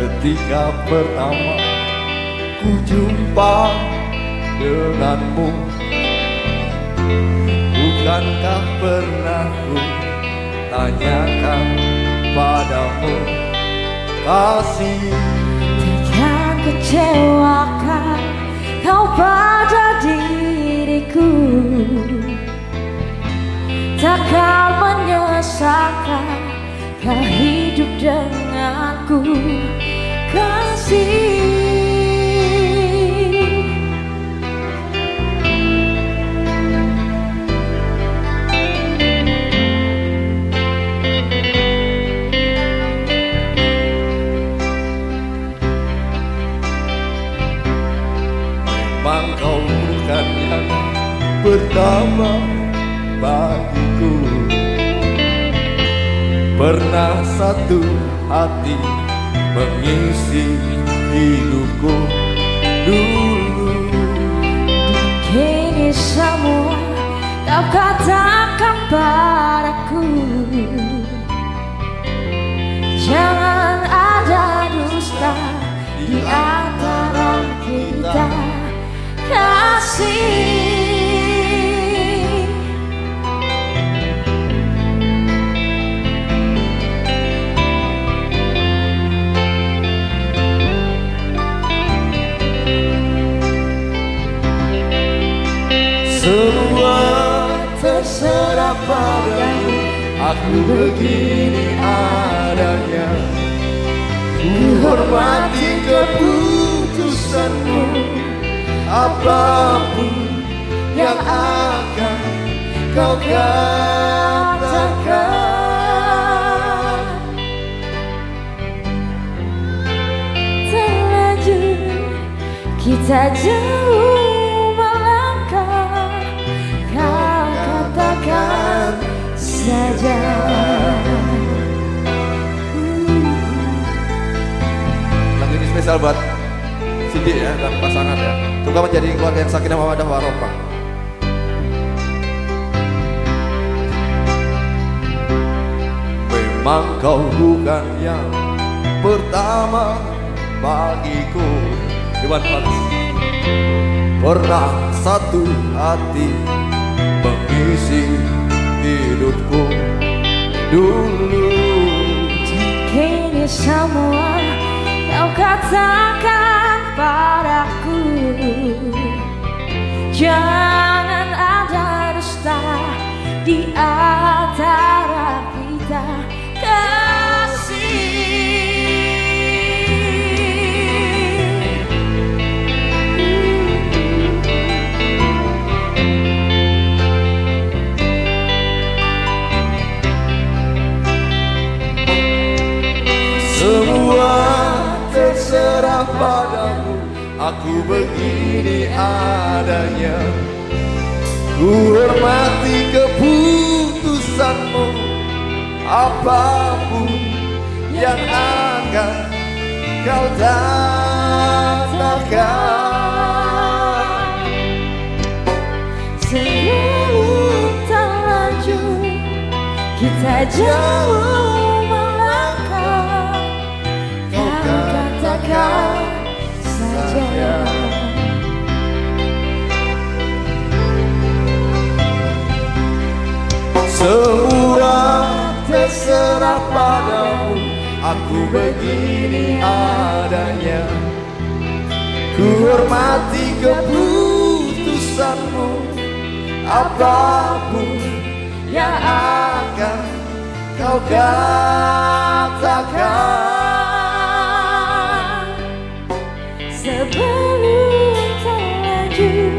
Ketika pertama ku jumpa denganmu Bukankah pernah ku tanyakan padamu? Kasih. Takkan kecewakan kau pada diriku Takkan menyesalkan kau hidup denganku pertama bagiku. Pernah satu hati mengisi hidupku dulu. Kini semua kau katakan padaku. Jangan ada dusta di antara kita. Kasih begini adanya Ku hormati keputusanmu. Apa pun yang akan kau katakan. Terlanjur kita jauh saja. Lagu ini spesial buat Cindy ya dan pasangan ya. Semoga menjadi keluarga yang sakinah mawadah warohmah. Memang kau bukan yang pertama bagiku. Iwan Fals Pernah satu hati mengisi hidupku dulu. Kini semua kau katakan padaku. Jangan padamu Aku begini adanya. Ku hormati keputusanmu Apa pun yang akan kau katakan Sebelum terlanjur kita jauh melangkah. Kau katakan Semua terserah padamu Aku begini adanya. Ku hormati keputusanmu Apa pun yang akan kau katakan. Sebelum terlanjur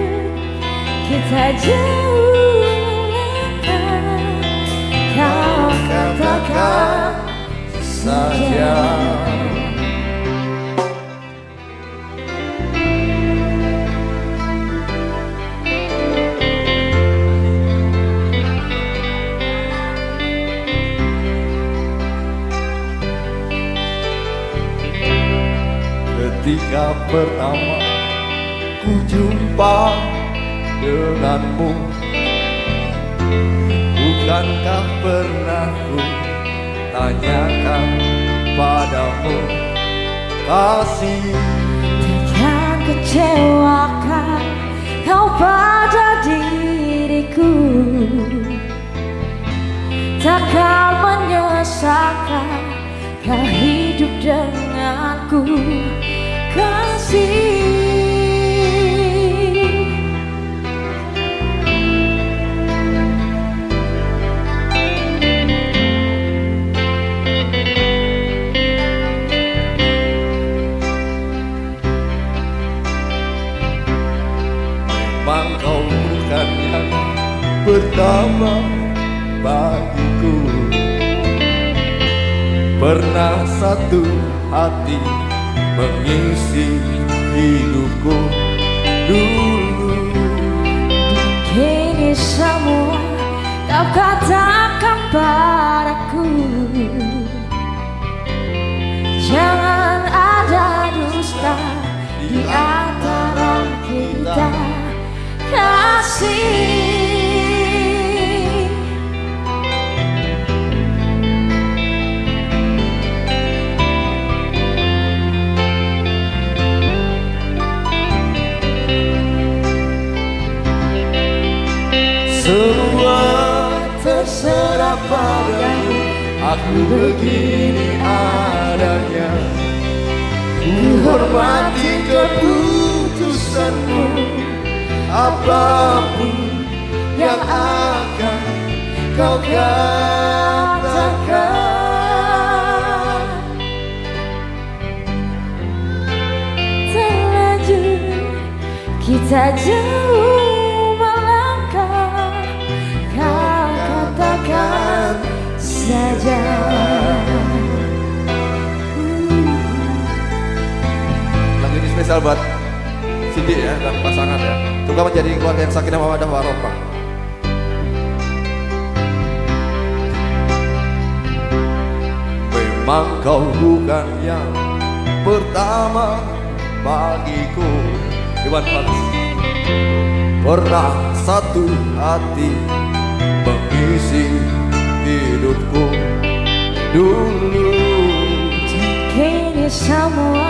kita jauh Ketika pertama ku jumpa denganmu Bukankah pernah ku tanyakan padamu kasih. Takkan kecewakan kau pada diriku. Takkan menyesalkan kau hidup denganku. Kasih Memang kau bukan yang pertama bagiku. Pernah satu hati mengisi hidupku dulu. Kini semua kau katakan padaku. Jangan ada dusta di antara begini adanya. Ku hormati keputusanmu. Apa pun yang akan kau katakan. Terlanjur kita jauh spesial buat Cindy ya dan pasangan ya. Semoga menjadi keluarga yang sakinah mawadah warohmah Memang kau bukan yang pertama bagiku. Iwan Fals. Pernah satu hati mengisi hidupku. Dulu Kini semua